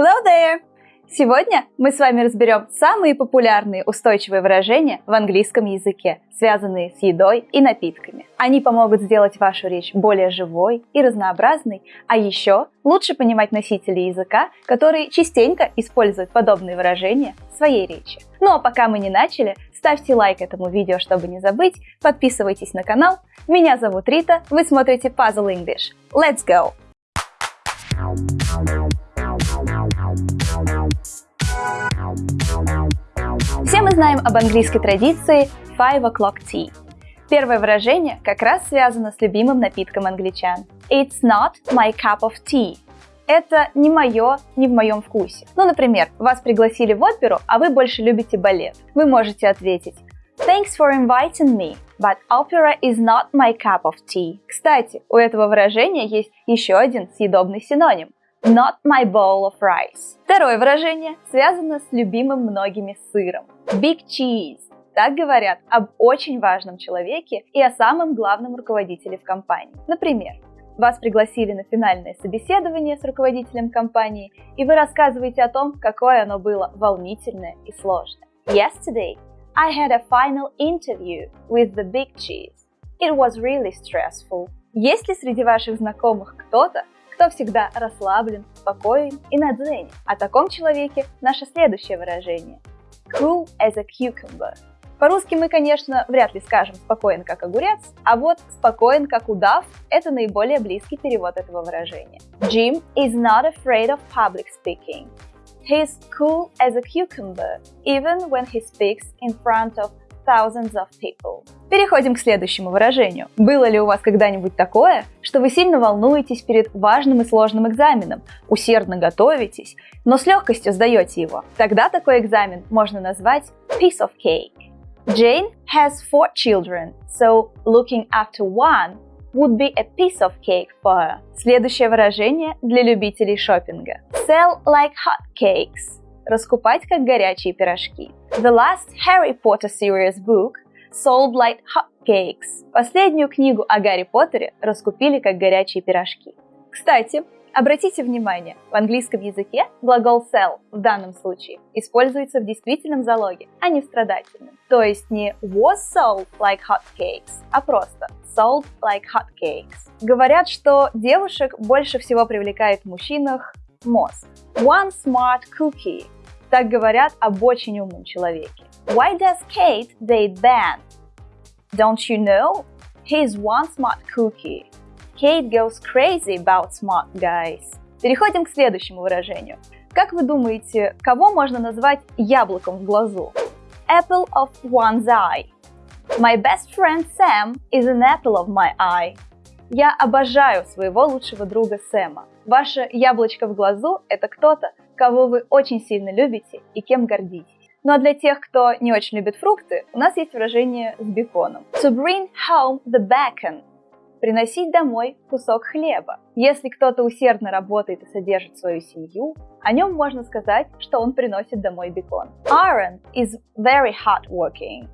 Hello there! Сегодня мы с вами разберем самые популярные устойчивые выражения в английском языке, связанные с едой и напитками. Они помогут сделать вашу речь более живой и разнообразной, а еще лучше понимать носителей языка, которые частенько используют подобные выражения в своей речи. Ну а пока мы не начали, ставьте лайк этому видео, чтобы не забыть, подписывайтесь на канал. Меня зовут Рита, вы смотрите Puzzle English. Let's go! Мы знаем об английской традиции five o'clock tea. Первое выражение как раз связано с любимым напитком англичан. It's not my cup of tea. Это не мое, не в моем вкусе. Ну, например, вас пригласили в оперу, а вы больше любите балет. Вы можете ответить Thanks for inviting me, but opera is not my cup of tea. Кстати, у этого выражения есть еще один съедобный синоним Not my bowl of rice. Второе выражение связано с любимым многими сыром. Big cheese. Так говорят об очень важном человеке и о самом главном руководителе в компании. Например, вас пригласили на финальное собеседование с руководителем компании, и вы рассказываете о том, какое оно было волнительное и сложное. Yesterday, I had a final interview with the big cheese. It was really stressful. Есть ли среди ваших знакомых кто-то, кто всегда расслаблен, спокоен и на дзене. О таком человеке наше следующее выражение. Cool as a cucumber. По-русски мы, конечно, вряд ли скажем «спокоен как огурец», а вот «спокоен как удав» — это наиболее близкий перевод этого выражения. Jim is not afraid of public speaking. He's cool as a cucumber, even when he speaks in front of thousands of people. Переходим к следующему выражению. Было ли у вас когда-нибудь такое, что вы сильно волнуетесь перед важным и сложным экзаменом, усердно готовитесь, но с легкостью сдаете его? Тогда такой экзамен можно назвать piece of cake. Jane has four children, so looking after one would be a piece of cake for her. Следующее выражение для любителей шопинга. Sell like hot cakes раскупать как горячие пирожки. The last Harry Potter series book sold like hotcakes. Последнюю книгу о Гарри Поттере раскупили как горячие пирожки. Кстати, обратите внимание, в английском языке глагол sell в данном случае используется в действительном залоге, а не в страдательном. То есть не was sold like hotcakes, а просто sold like hotcakes. Говорят, что девушек больше всего привлекает в мужчинах мозг. One smart cookie так говорят об очень умном человеке. Why does Kate date Ben? Don't you know? He's one smart cookie. Kate goes crazy about smart guys. Переходим к следующему выражению. Как вы думаете, кого можно назвать яблоком в глазу? Apple of one's eye. My best friend Sam is an apple of my eye. Я обожаю своего лучшего друга Сэма. Ваше яблочко в глазу – это кто-то, кого вы очень сильно любите и кем гордитесь. Ну а для тех, кто не очень любит фрукты, у нас есть выражение с беконом. To bring home the bacon. Приносить домой кусок хлеба. Если кто-то усердно работает и содержит свою семью, о нем можно сказать, что он приносит домой бекон. Aaron is very hardworking.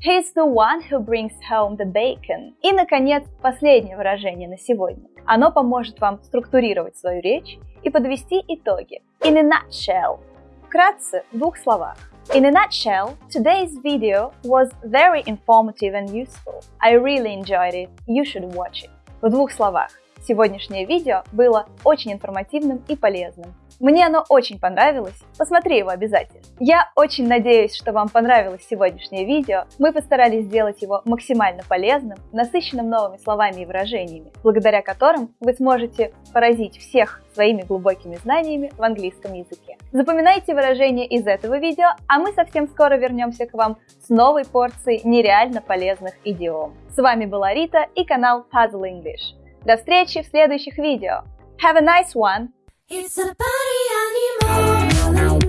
He's the one who brings home the bacon. И, наконец, последнее выражение на сегодня. Оно поможет вам структурировать свою речь и подвести итоги. In a nutshell. Вкратце, в двух словах. In a nutshell, today's video was very informative and useful. I really enjoyed it. You should watch it. В двух словах. Сегодняшнее видео было очень информативным и полезным. Мне оно очень понравилось, посмотри его обязательно. Я очень надеюсь, что вам понравилось сегодняшнее видео. Мы постарались сделать его максимально полезным, насыщенным новыми словами и выражениями, благодаря которым вы сможете поразить всех своими глубокими знаниями в английском языке. Запоминайте выражения из этого видео, а мы совсем скоро вернемся к вам с новой порцией нереально полезных идиом. С вами была Рита и канал Puzzle English. До встречи в следующих видео. Have a nice one! It's a animal.